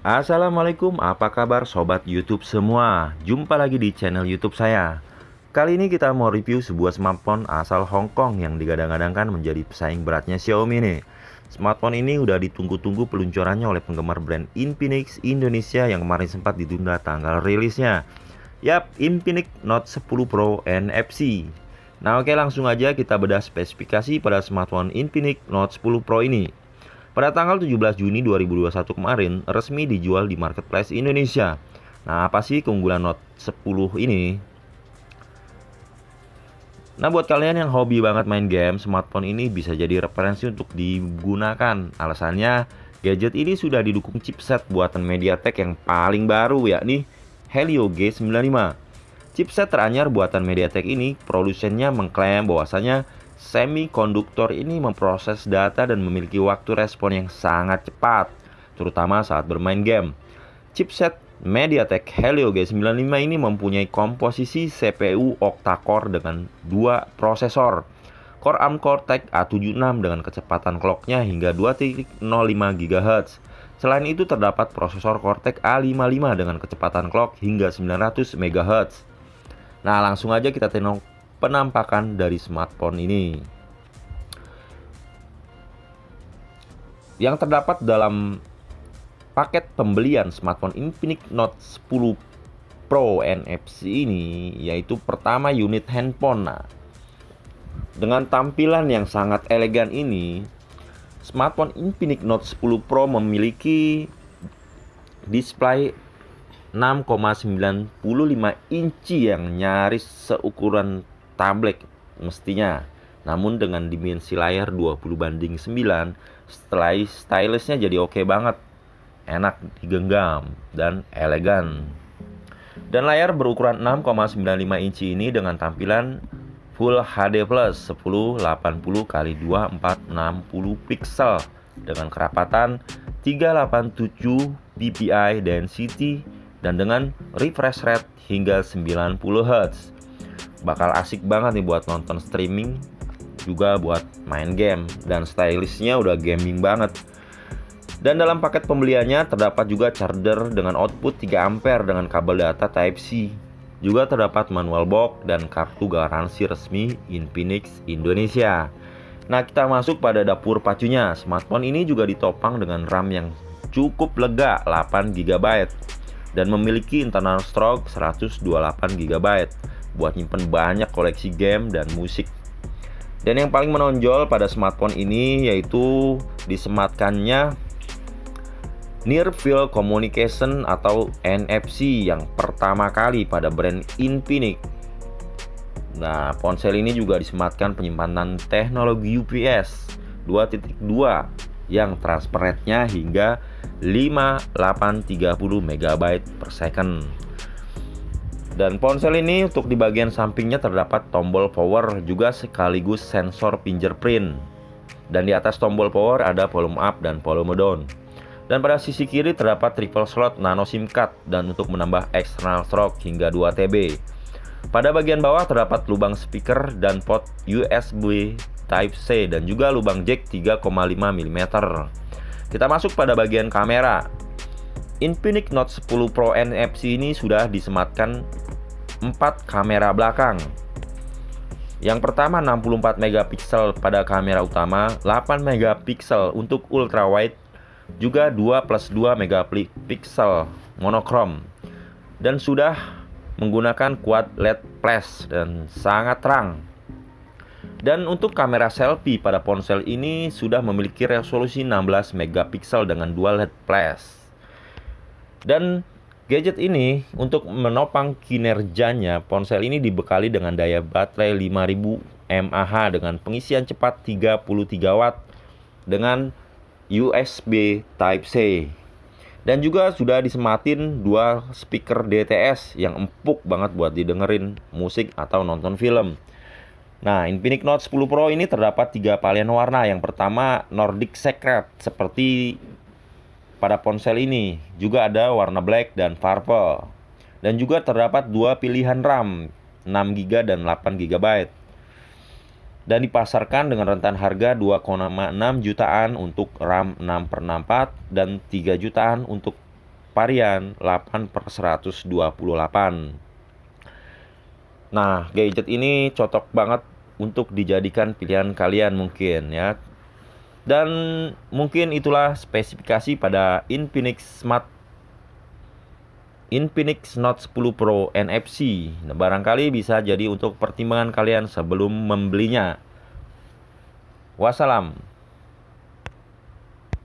Assalamualaikum, apa kabar sobat YouTube semua? Jumpa lagi di channel YouTube saya. Kali ini kita mau review sebuah smartphone asal Hong Kong yang digadang-gadangkan menjadi pesaing beratnya Xiaomi nih. Smartphone ini udah ditunggu-tunggu peluncurannya oleh penggemar brand Infinix Indonesia yang kemarin sempat ditunda tanggal rilisnya. Yap, Infinix Note 10 Pro NFC. Nah oke langsung aja kita bedah spesifikasi pada smartphone Infinix Note 10 Pro ini. Pada tanggal 17 Juni 2021 kemarin, resmi dijual di marketplace Indonesia. Nah, apa sih keunggulan Note 10 ini? Nah, buat kalian yang hobi banget main game, smartphone ini bisa jadi referensi untuk digunakan. Alasannya, gadget ini sudah didukung chipset buatan MediaTek yang paling baru yakni Helio G95. Chipset teranyar buatan MediaTek ini, produsennya mengklaim bahwasanya Semikonduktor ini memproses data dan memiliki waktu respon yang sangat cepat, terutama saat bermain game. Chipset MediaTek Helio G95 ini mempunyai komposisi CPU octa-core dengan dua prosesor. Core ARM Cortex A76 dengan kecepatan clocknya hingga 2.05 GHz. Selain itu terdapat prosesor Cortex A55 dengan kecepatan clock hingga 900 MHz. Nah langsung aja kita tengok penampakan dari smartphone ini. Yang terdapat dalam paket pembelian smartphone Infinix Note 10 Pro NFC ini yaitu pertama unit handphone. Nah, dengan tampilan yang sangat elegan ini, smartphone Infinix Note 10 Pro memiliki display 6,95 inci yang nyaris seukuran tablet mestinya. Namun dengan dimensi layar 20 banding 9, setelah stylishnya jadi oke okay banget. Enak digenggam dan elegan. Dan layar berukuran 6,95 inci ini dengan tampilan Full HD Plus 1080 x 2460 pixel dengan kerapatan 387 ppi density dan dengan refresh rate hingga 90 Hz bakal asik banget nih buat nonton streaming juga buat main game. Dan stylishnya udah gaming banget. Dan dalam paket pembeliannya terdapat juga charger dengan output 3 ampere dengan kabel data Type-C juga terdapat manual box dan kartu garansi resmi Infinix Indonesia. Nah kita masuk pada dapur pacunya. Smartphone ini juga ditopang dengan RAM yang cukup lega 8 GB dan memiliki internal stroke 128 GB buat nyimpen banyak koleksi game dan musik. Dan yang paling menonjol pada smartphone ini yaitu disematkannya Near Field Communication atau NFC yang pertama kali pada brand Infinix. Nah, ponsel ini juga disematkan penyimpanan teknologi UPS 2.2 yang transparannya hingga 5830 MB per second. Dan ponsel ini untuk di bagian sampingnya terdapat tombol power juga sekaligus sensor fingerprint. Dan di atas tombol power ada volume up dan volume down. Dan pada sisi kiri terdapat triple slot nano SIM card dan untuk menambah external stroke hingga 2 TB. Pada bagian bawah terdapat lubang speaker dan port USB Type-C dan juga lubang jack 3,5 mm. Kita masuk pada bagian kamera. Infinix Note 10 Pro NFC ini sudah disematkan 4 kamera belakang. Yang pertama 64 megapiksel pada kamera utama, 8 megapiksel untuk ultra wide, juga 2 plus 2 megapiksel monokrom. Dan sudah menggunakan quad LED flash dan sangat terang. Dan untuk kamera selfie pada ponsel ini sudah memiliki resolusi 16 megapiksel dengan dual LED flash. Dan Gadget ini untuk menopang kinerjanya, ponsel ini dibekali dengan daya baterai 5000 mAh dengan pengisian cepat 33 watt dengan USB Type-C. Dan juga sudah disematin dua speaker DTS yang empuk banget buat didengerin musik atau nonton film. Nah, Infinix Note 10 Pro ini terdapat tiga varian warna. Yang pertama Nordic Secret seperti pada ponsel ini juga ada warna black dan purple. Dan juga terdapat dua pilihan RAM, 6GB dan 8GB. Dan dipasarkan dengan rentan harga 2,6 jutaan untuk RAM 6 per 64 dan 3 jutaan untuk varian 8 per 128 Nah, gadget ini cocok banget untuk dijadikan pilihan kalian mungkin ya. Dan mungkin itulah spesifikasi pada Infinix Smart Infinix Note 10 Pro NFC. Nah, barangkali bisa jadi untuk pertimbangan kalian sebelum membelinya. Wassalam.